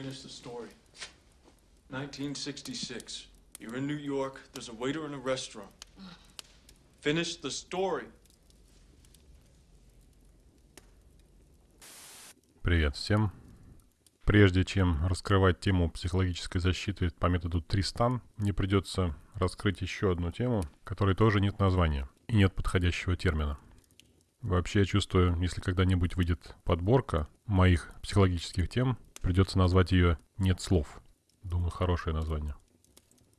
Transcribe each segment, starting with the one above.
Finish the story. 1966. You're in New York. There's a waiter in a restaurant. Finish the story. Привет всем. Прежде чем раскрывать тему психологической защиты по методу Тристан, мне придется раскрыть еще одну тему, которой тоже нет названия и нет подходящего термина. Вообще я чувствую, если когда-нибудь выйдет подборка моих психологических тем, придется назвать ее «Нет слов». Думаю, хорошее название.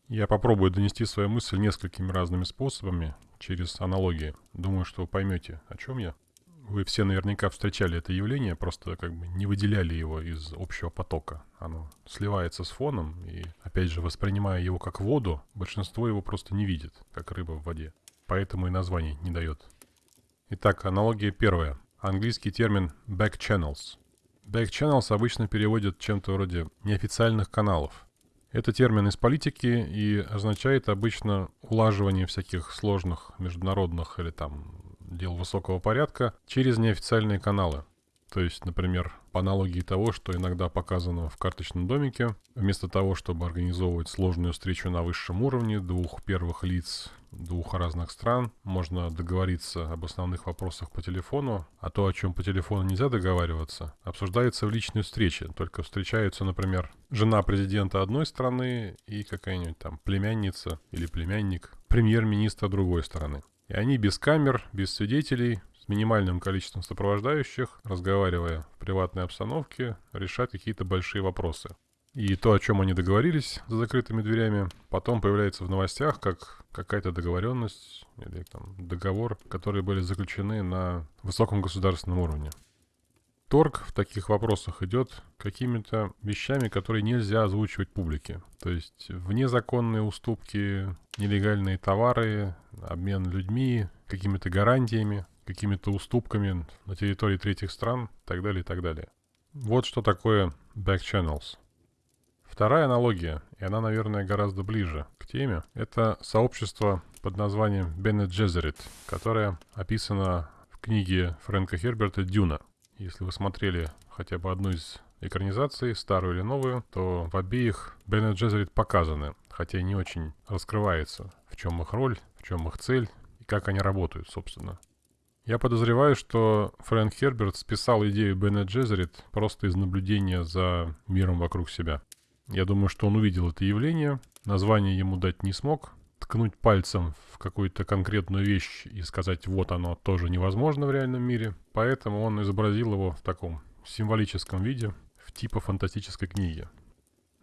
Я попробую донести свою мысль несколькими разными способами, через аналогии. Думаю, что вы поймете, о чем я. Вы все наверняка встречали это явление, просто как бы не выделяли его из общего потока. Оно сливается с фоном, и, опять же, воспринимая его как воду, большинство его просто не видит, как рыба в воде. Поэтому и название не дает. Итак, аналогия первая. Английский термин back channels. Back channels обычно переводят чем-то вроде неофициальных каналов. Это термин из политики и означает обычно улаживание всяких сложных международных или там дел высокого порядка через неофициальные каналы. То есть, например, по аналогии того, что иногда показано в карточном домике, вместо того, чтобы организовывать сложную встречу на высшем уровне двух первых лиц двух разных стран, можно договориться об основных вопросах по телефону, а то, о чем по телефону нельзя договариваться, обсуждается в личной встрече. Только встречаются, например, жена президента одной страны и какая-нибудь там племянница или племянник премьер-министра другой страны. И они без камер, без свидетелей, минимальным количеством сопровождающих, разговаривая в приватной обстановке, решать какие-то большие вопросы. И то, о чем они договорились за закрытыми дверями, потом появляется в новостях как какая-то договоренность или там договор, которые были заключены на высоком государственном уровне. Торг в таких вопросах идет какими-то вещами, которые нельзя озвучивать публике. То есть внезаконные уступки, нелегальные товары, обмен людьми, какими-то гарантиями, какими-то уступками на территории третьих стран и так далее, и так далее. Вот что такое back channels. Вторая аналогия, и она, наверное, гораздо ближе к теме, это сообщество под названием Bene Gesserit, которое описано в книге Фрэнка Херберта «Дюна». Если вы смотрели хотя бы одну из экранизаций, старую или новую, то в обеих Bene Gesserit показаны, хотя не очень раскрывается, в чем их роль, в чем их цель и как они работают, собственно. Я подозреваю, что Фрэнк Херберт списал идею Bene Gesserit просто из наблюдения за миром вокруг себя. Я думаю, что он увидел это явление, название ему дать не смог, ткнуть пальцем в какую-то конкретную вещь и сказать «вот оно» тоже невозможно в реальном мире, поэтому он изобразил его в таком символическом виде, в типа фантастической книги.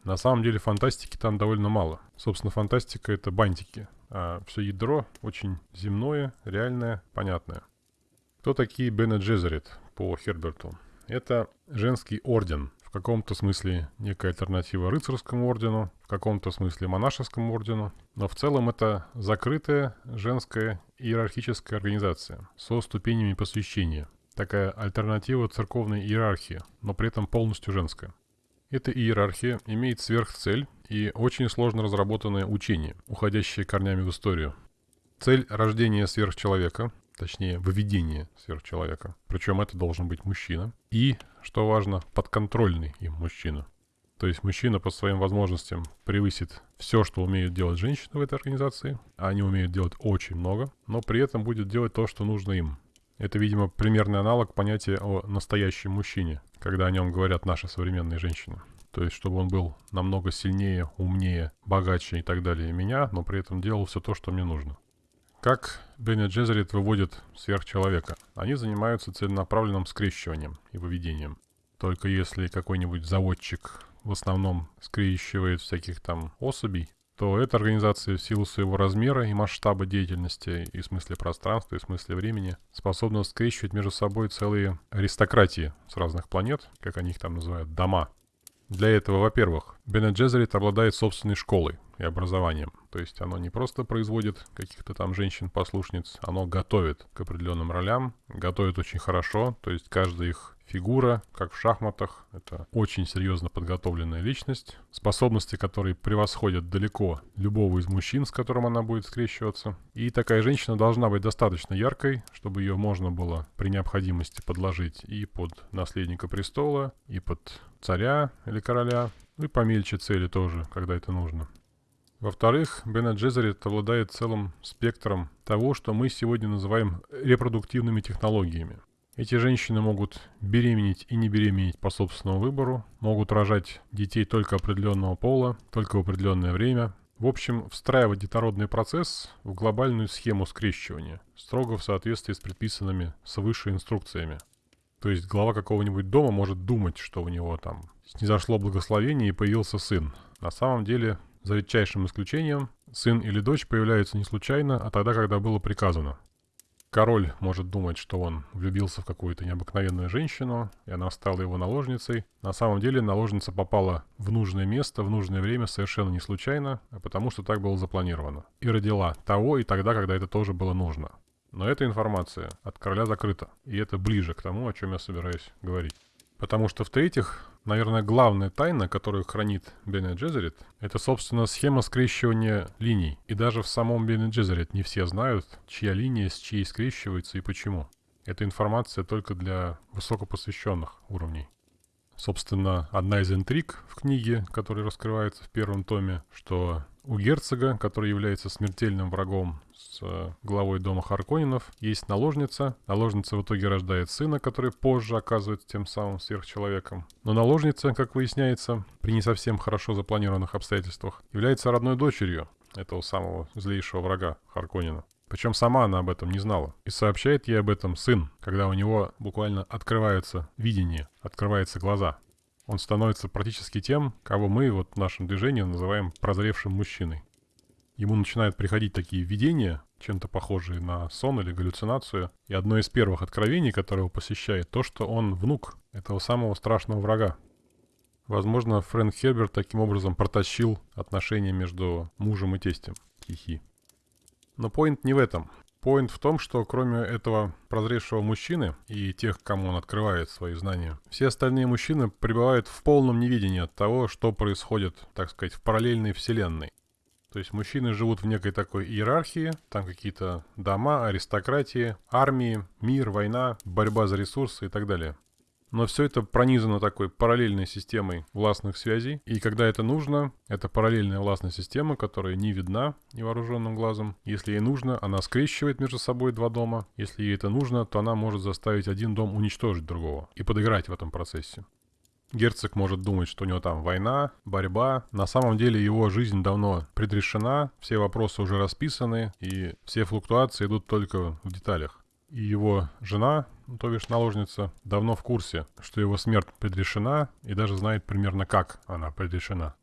На самом деле фантастики там довольно мало. Собственно, фантастика — это бантики, а все ядро очень земное, реальное, понятное. Кто такие Бене Джезерит по Херберту? Это женский орден, в каком-то смысле некая альтернатива рыцарскому ордену, в каком-то смысле монашескому ордену, но в целом это закрытая женская иерархическая организация со ступенями посвящения. Такая альтернатива церковной иерархии, но при этом полностью женская. Эта иерархия имеет сверхцель и очень сложно разработанное учение, уходящее корнями в историю. Цель рождения сверхчеловека точнее, выведение сверхчеловека. Причем это должен быть мужчина. И, что важно, подконтрольный им мужчина. То есть мужчина по своим возможностям превысит все, что умеют делать женщины в этой организации. А они умеют делать очень много, но при этом будет делать то, что нужно им. Это, видимо, примерный аналог понятия о настоящем мужчине, когда о нем говорят наши современные женщины. То есть, чтобы он был намного сильнее, умнее, богаче и так далее меня, но при этом делал все то, что мне нужно. Как Бенни Джезерит выводит сверхчеловека? Они занимаются целенаправленным скрещиванием и выведением. Только если какой-нибудь заводчик в основном скрещивает всяких там особей, то эта организация в силу своего размера и масштаба деятельности, и в смысле пространства, и в смысле времени, способна скрещивать между собой целые аристократии с разных планет, как они их там называют, дома. Для этого, во-первых, Бене Джезерит обладает собственной школой, и образованием. То есть оно не просто производит каких-то там женщин-послушниц, оно готовит к определенным ролям, готовит очень хорошо, то есть каждая их фигура, как в шахматах. Это очень серьезно подготовленная личность, способности которой превосходят далеко любого из мужчин, с которым она будет скрещиваться. И такая женщина должна быть достаточно яркой, чтобы ее можно было при необходимости подложить и под наследника престола, и под царя или короля, ну и помельче цели тоже, когда это нужно. Во-вторых, Бена Джезерит обладает целым спектром того, что мы сегодня называем репродуктивными технологиями. Эти женщины могут беременеть и не беременеть по собственному выбору, могут рожать детей только определенного пола, только в определенное время. В общем, встраивать детородный процесс в глобальную схему скрещивания, строго в соответствии с предписанными свыше инструкциями. То есть глава какого-нибудь дома может думать, что у него там снизошло благословение и появился сын. На самом деле за редчайшим исключением, сын или дочь появляются не случайно, а тогда, когда было приказано. Король может думать, что он влюбился в какую-то необыкновенную женщину, и она стала его наложницей. На самом деле наложница попала в нужное место, в нужное время совершенно не случайно, а потому что так было запланировано. И родила того и тогда, когда это тоже было нужно. Но эта информация от короля закрыта, и это ближе к тому, о чем я собираюсь говорить. Потому что, в-третьих, наверное, главная тайна, которую хранит Бене Джезерит, это, собственно, схема скрещивания линий. И даже в самом Бене Джезерит не все знают, чья линия с чьей скрещивается и почему. Эта информация только для высокопосвященных уровней. Собственно, одна из интриг в книге, которая раскрывается в первом томе, что у герцога, который является смертельным врагом с э, главой дома Харконинов, есть наложница. Наложница в итоге рождает сына, который позже оказывается тем самым сверхчеловеком. Но наложница, как выясняется, при не совсем хорошо запланированных обстоятельствах, является родной дочерью этого самого злейшего врага Харконина. Причем сама она об этом не знала. И сообщает ей об этом сын, когда у него буквально открываются видение, открываются глаза он становится практически тем, кого мы вот в нашем движении называем прозревшим мужчиной. Ему начинают приходить такие видения, чем-то похожие на сон или галлюцинацию. И одно из первых откровений, которое его посещает, то, что он внук этого самого страшного врага. Возможно, Фрэнк Херберт таким образом протащил отношения между мужем и тестем. Хихи. Но поинт не в этом. Поинт в том, что кроме этого прозревшего мужчины и тех, кому он открывает свои знания, все остальные мужчины пребывают в полном невидении от того, что происходит, так сказать, в параллельной вселенной. То есть мужчины живут в некой такой иерархии, там какие-то дома, аристократии, армии, мир, война, борьба за ресурсы и так далее. Но все это пронизано такой параллельной системой властных связей. И когда это нужно, это параллельная властная система, которая не видна невооруженным глазом. Если ей нужно, она скрещивает между собой два дома. Если ей это нужно, то она может заставить один дом уничтожить другого и подыграть в этом процессе. Герцог может думать, что у него там война, борьба. На самом деле его жизнь давно предрешена, все вопросы уже расписаны, и все флуктуации идут только в деталях. И его жена, то бишь наложница, давно в курсе, что его смерть предрешена и даже знает примерно как она предрешена.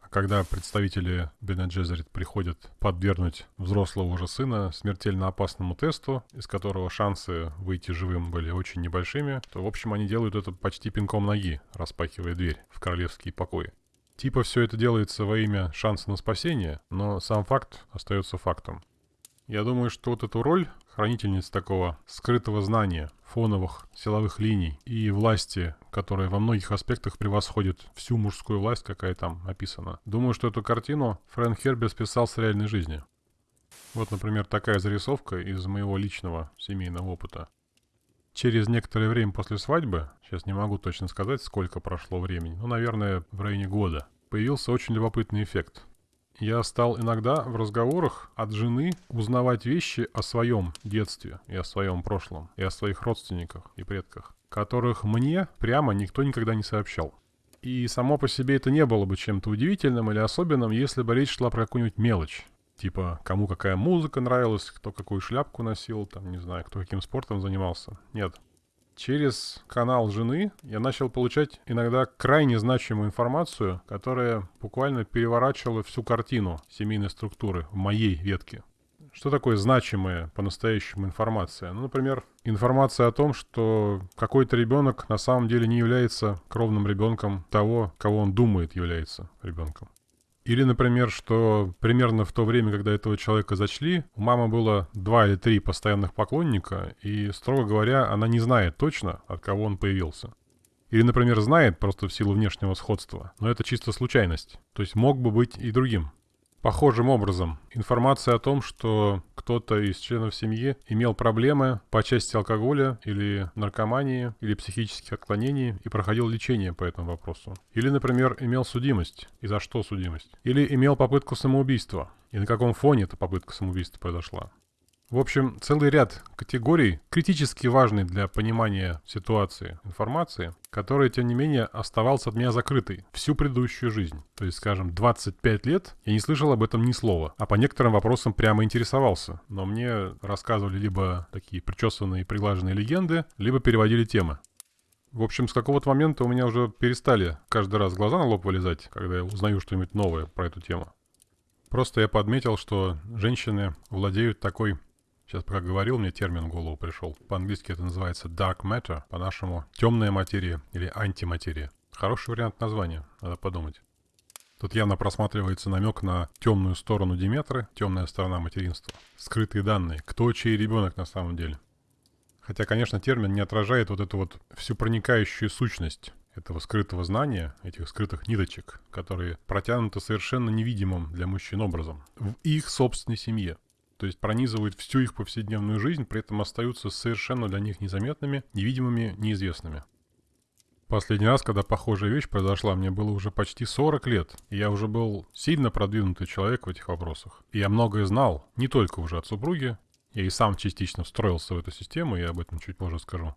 А когда представители Бена Джезерит приходят подвергнуть взрослого уже сына смертельно опасному тесту, из которого шансы выйти живым были очень небольшими, то, в общем, они делают это почти пинком ноги, распахивая дверь в королевские покои. Типа все это делается во имя шанса на спасение, но сам факт остается фактом. Я думаю, что вот эту роль хранительниц такого скрытого знания, фоновых силовых линий и власти, которая во многих аспектах превосходит всю мужскую власть, какая там описана. Думаю, что эту картину Фрэнк Хербер списал с реальной жизни. Вот, например, такая зарисовка из моего личного семейного опыта. Через некоторое время после свадьбы, сейчас не могу точно сказать, сколько прошло времени, ну, наверное, в районе года, появился очень любопытный эффект. Я стал иногда в разговорах от жены узнавать вещи о своем детстве и о своем прошлом, и о своих родственниках и предках, которых мне прямо никто никогда не сообщал. И само по себе это не было бы чем-то удивительным или особенным, если бы речь шла про какую-нибудь мелочь. Типа, кому какая музыка нравилась, кто какую шляпку носил, там, не знаю, кто каким спортом занимался. Нет, Через канал жены я начал получать иногда крайне значимую информацию, которая буквально переворачивала всю картину семейной структуры в моей ветке. Что такое значимая по-настоящему информация? Ну, например, информация о том, что какой-то ребенок на самом деле не является кровным ребенком того, кого он думает является ребенком. Или, например, что примерно в то время, когда этого человека зачли, у мамы было два или три постоянных поклонника, и, строго говоря, она не знает точно, от кого он появился. Или, например, знает просто в силу внешнего сходства, но это чисто случайность. То есть мог бы быть и другим. Похожим образом, информация о том, что кто-то из членов семьи имел проблемы по части алкоголя или наркомании или психических отклонений и проходил лечение по этому вопросу. Или, например, имел судимость. И за что судимость? Или имел попытку самоубийства. И на каком фоне эта попытка самоубийства произошла. В общем, целый ряд категорий, критически важный для понимания ситуации информации, который, тем не менее, оставался от меня закрытой всю предыдущую жизнь. То есть, скажем, 25 лет я не слышал об этом ни слова, а по некоторым вопросам прямо интересовался. Но мне рассказывали либо такие причесанные и приглаженные легенды, либо переводили темы. В общем, с какого-то момента у меня уже перестали каждый раз глаза на лоб вылезать, когда я узнаю что-нибудь новое про эту тему. Просто я подметил, что женщины владеют такой Сейчас пока говорил, мне термин в голову пришел. По-английски это называется dark matter, по-нашему темная материя или антиматерия. Хороший вариант названия, надо подумать. Тут явно просматривается намек на темную сторону Диметры, темная сторона материнства. Скрытые данные, кто чей ребенок на самом деле. Хотя, конечно, термин не отражает вот эту вот всю проникающую сущность этого скрытого знания, этих скрытых ниточек, которые протянуты совершенно невидимым для мужчин образом в их собственной семье то есть пронизывают всю их повседневную жизнь, при этом остаются совершенно для них незаметными, невидимыми, неизвестными. Последний раз, когда похожая вещь произошла, мне было уже почти 40 лет, и я уже был сильно продвинутый человек в этих вопросах. И я многое знал, не только уже от супруги, я и сам частично встроился в эту систему, я об этом чуть позже скажу.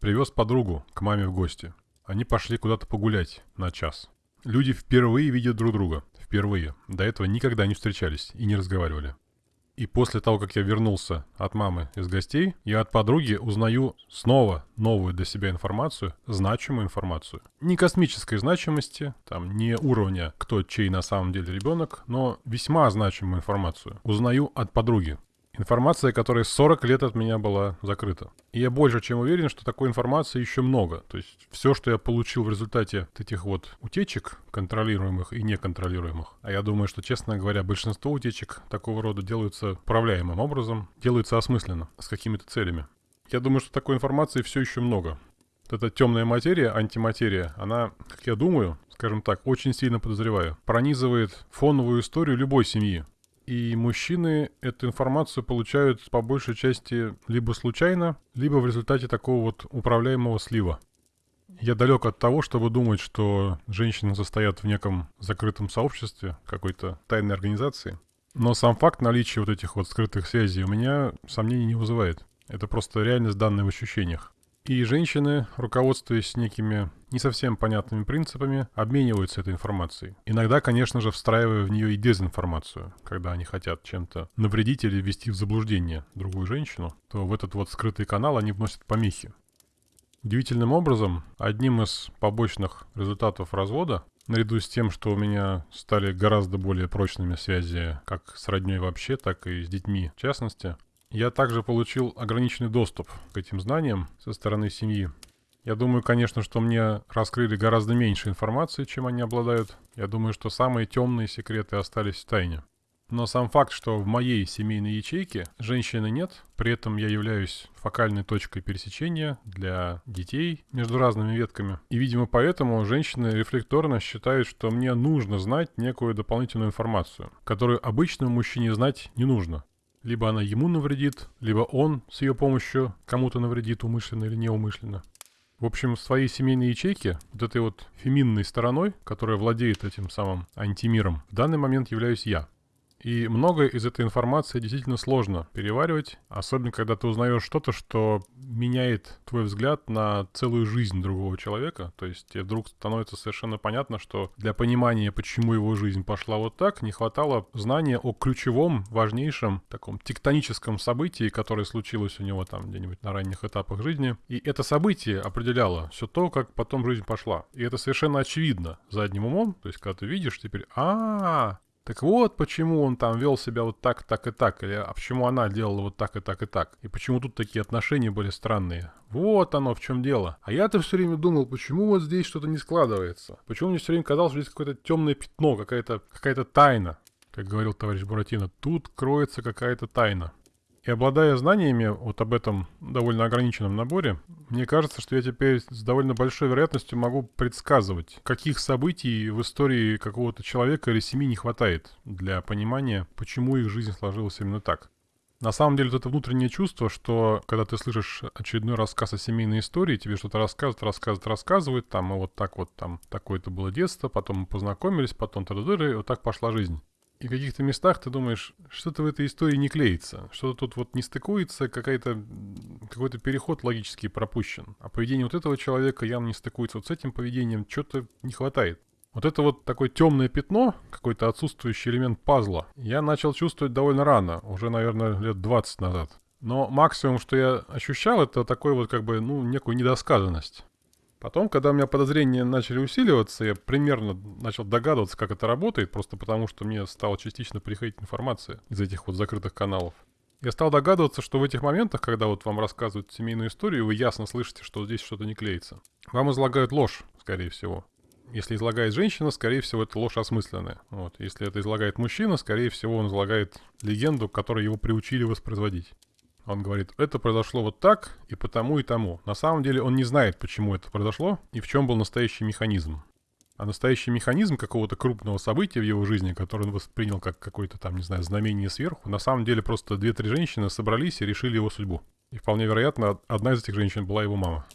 Привез подругу к маме в гости. Они пошли куда-то погулять на час. Люди впервые видят друг друга. Впервые. До этого никогда не встречались и не разговаривали. И после того, как я вернулся от мамы из гостей, я от подруги узнаю снова новую для себя информацию, значимую информацию. Не космической значимости, там, не уровня, кто чей на самом деле ребенок, но весьма значимую информацию. Узнаю от подруги. Информация, которая 40 лет от меня была закрыта. И я больше чем уверен, что такой информации еще много. То есть все, что я получил в результате этих вот утечек, контролируемых и неконтролируемых, а я думаю, что, честно говоря, большинство утечек такого рода делаются управляемым образом, делаются осмысленно, с какими-то целями. Я думаю, что такой информации все еще много. Вот эта темная материя, антиматерия, она, как я думаю, скажем так, очень сильно подозреваю, пронизывает фоновую историю любой семьи. И мужчины эту информацию получают по большей части либо случайно, либо в результате такого вот управляемого слива. Я далек от того, чтобы думать, что женщины состоят в неком закрытом сообществе, какой-то тайной организации. Но сам факт наличия вот этих вот скрытых связей у меня сомнений не вызывает. Это просто реальность данной в ощущениях. И женщины, руководствуясь некими не совсем понятными принципами, обмениваются этой информацией. Иногда, конечно же, встраивая в нее и дезинформацию. Когда они хотят чем-то навредить или ввести в заблуждение другую женщину, то в этот вот скрытый канал они вносят помехи. Удивительным образом, одним из побочных результатов развода, наряду с тем, что у меня стали гораздо более прочными связи как с родней вообще, так и с детьми в частности, я также получил ограниченный доступ к этим знаниям со стороны семьи. Я думаю, конечно, что мне раскрыли гораздо меньше информации, чем они обладают. Я думаю, что самые темные секреты остались в тайне. Но сам факт, что в моей семейной ячейке женщины нет, при этом я являюсь фокальной точкой пересечения для детей между разными ветками. И, видимо, поэтому женщины рефлекторно считают, что мне нужно знать некую дополнительную информацию, которую обычному мужчине знать не нужно. Либо она ему навредит, либо он с ее помощью кому-то навредит умышленно или неумышленно. В общем, в своей семейной ячейке, вот этой вот феминной стороной, которая владеет этим самым антимиром, в данный момент являюсь я. И многое из этой информации действительно сложно переваривать, особенно когда ты узнаешь что-то, что меняет твой взгляд на целую жизнь другого человека. То есть тебе вдруг становится совершенно понятно, что для понимания, почему его жизнь пошла вот так, не хватало знания о ключевом, важнейшем, таком тектоническом событии, которое случилось у него там где-нибудь на ранних этапах жизни. И это событие определяло все то, как потом жизнь пошла. И это совершенно очевидно задним умом. То есть когда ты видишь теперь, а, так вот, почему он там вел себя вот так, так и так, или а почему она делала вот так и так и так, и почему тут такие отношения были странные. Вот оно в чем дело. А я-то все время думал, почему вот здесь что-то не складывается. Почему мне все время казалось, что здесь какое-то темное пятно, какая-то какая тайна. Как говорил товарищ Буратино, тут кроется какая-то тайна. И обладая знаниями вот об этом довольно ограниченном наборе, мне кажется, что я теперь с довольно большой вероятностью могу предсказывать, каких событий в истории какого-то человека или семьи не хватает для понимания, почему их жизнь сложилась именно так. На самом деле, это внутреннее чувство, что когда ты слышишь очередной рассказ о семейной истории, тебе что-то рассказывают, рассказывают, рассказывают, там, и вот так вот, там, такое-то было детство, потом мы познакомились, потом та и вот так пошла жизнь. И каких-то местах ты думаешь, что-то в этой истории не клеится, что-то тут вот не стыкуется, какая-то, какой-то переход логически пропущен. А поведение вот этого человека явно не стыкуется вот с этим поведением, что-то не хватает. Вот это вот такое темное пятно, какой-то отсутствующий элемент пазла, я начал чувствовать довольно рано, уже, наверное, лет 20 назад. Но максимум, что я ощущал, это такой вот как бы, ну, некую недосказанность. Потом, когда у меня подозрения начали усиливаться, я примерно начал догадываться, как это работает, просто потому что мне стала частично приходить информация из этих вот закрытых каналов. Я стал догадываться, что в этих моментах, когда вот вам рассказывают семейную историю, вы ясно слышите, что здесь что-то не клеится. Вам излагают ложь, скорее всего. Если излагает женщина, скорее всего, это ложь осмысленная. Вот. Если это излагает мужчина, скорее всего, он излагает легенду, которую его приучили воспроизводить. Он говорит, это произошло вот так, и потому, и тому. На самом деле он не знает, почему это произошло, и в чем был настоящий механизм. А настоящий механизм какого-то крупного события в его жизни, который он воспринял как какое-то там, не знаю, знамение сверху, на самом деле просто две-три женщины собрались и решили его судьбу. И вполне вероятно, одна из этих женщин была его мама.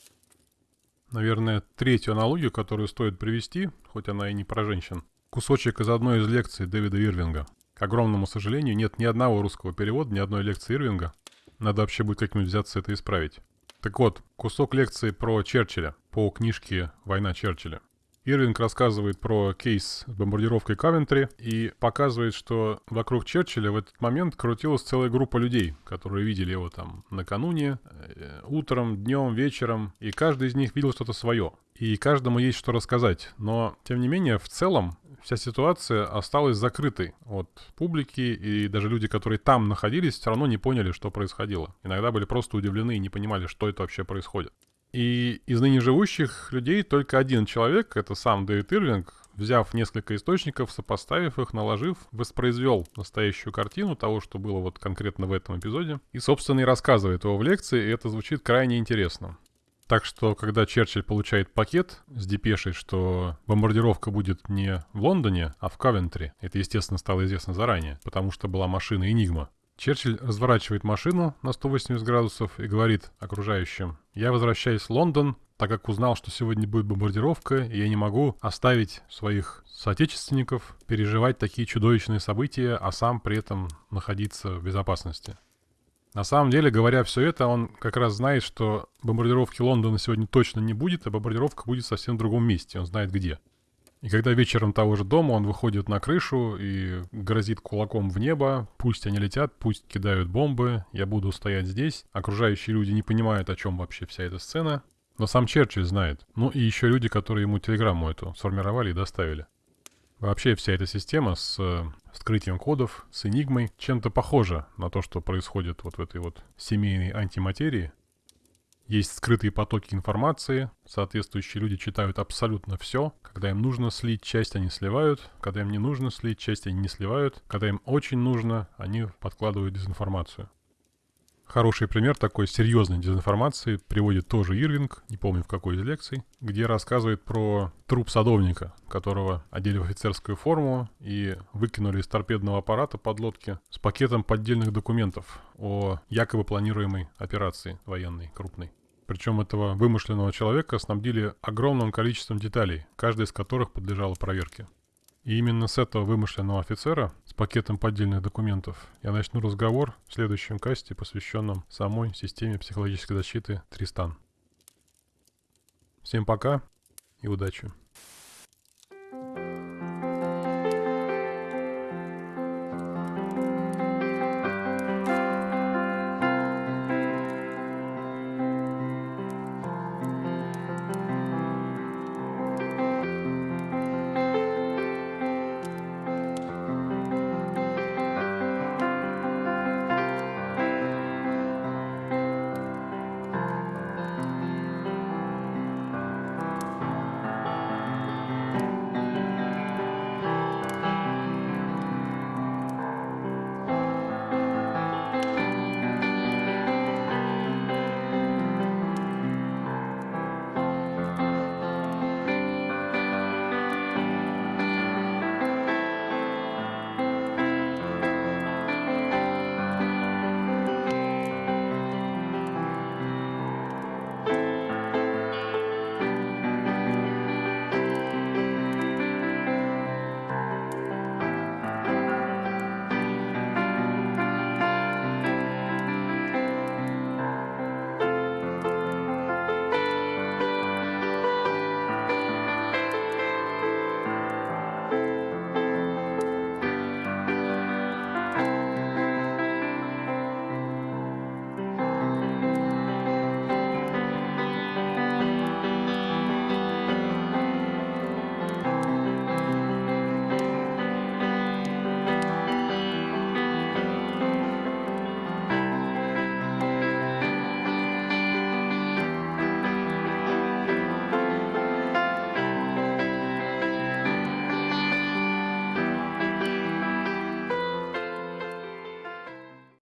Наверное, третью аналогию, которую стоит привести, хоть она и не про женщин. Кусочек из одной из лекций Дэвида Ирвинга. К огромному сожалению, нет ни одного русского перевода, ни одной лекции Ирвинга, надо вообще будет как-нибудь взяться это исправить. Так вот, кусок лекции про Черчилля по книжке «Война Черчилля». Ирвинг рассказывает про кейс с бомбардировкой Кавентри и показывает, что вокруг Черчилля в этот момент крутилась целая группа людей, которые видели его там накануне, э, утром, днем, вечером, и каждый из них видел что-то свое. И каждому есть что рассказать. Но, тем не менее, в целом вся ситуация осталась закрытой от публики, и даже люди, которые там находились, все равно не поняли, что происходило. Иногда были просто удивлены и не понимали, что это вообще происходит. И из ныне живущих людей только один человек, это сам Дэвид Ирвинг, взяв несколько источников, сопоставив их, наложив, воспроизвел настоящую картину того, что было вот конкретно в этом эпизоде, и, собственно, и рассказывает его в лекции, и это звучит крайне интересно. Так что, когда Черчилль получает пакет с депешей, что бомбардировка будет не в Лондоне, а в Кавентри, это, естественно, стало известно заранее, потому что была машина «Энигма», Черчилль разворачивает машину на 180 градусов и говорит окружающим, «Я возвращаюсь в Лондон, так как узнал, что сегодня будет бомбардировка, и я не могу оставить своих соотечественников переживать такие чудовищные события, а сам при этом находиться в безопасности». На самом деле, говоря все это, он как раз знает, что бомбардировки Лондона сегодня точно не будет, а бомбардировка будет совсем в другом месте, он знает где. И когда вечером того же дома он выходит на крышу и грозит кулаком в небо, пусть они летят, пусть кидают бомбы, я буду стоять здесь. Окружающие люди не понимают, о чем вообще вся эта сцена. Но сам Черчилль знает. Ну и еще люди, которые ему телеграмму эту сформировали и доставили. Вообще вся эта система с э, вскрытием кодов, с энигмой, чем-то похожа на то, что происходит вот в этой вот семейной антиматерии. Есть скрытые потоки информации, соответствующие люди читают абсолютно все. Когда им нужно слить часть, они сливают. Когда им не нужно слить часть, они не сливают. Когда им очень нужно, они подкладывают дезинформацию. Хороший пример такой серьезной дезинформации приводит тоже Ирвинг, не помню в какой из лекций, где рассказывает про труп садовника, которого одели в офицерскую форму и выкинули из торпедного аппарата подлодки с пакетом поддельных документов о якобы планируемой операции военной крупной. Причем этого вымышленного человека снабдили огромным количеством деталей, каждая из которых подлежала проверке. И именно с этого вымышленного офицера, с пакетом поддельных документов, я начну разговор в следующем касте, посвященном самой системе психологической защиты Тристан. Всем пока и удачи!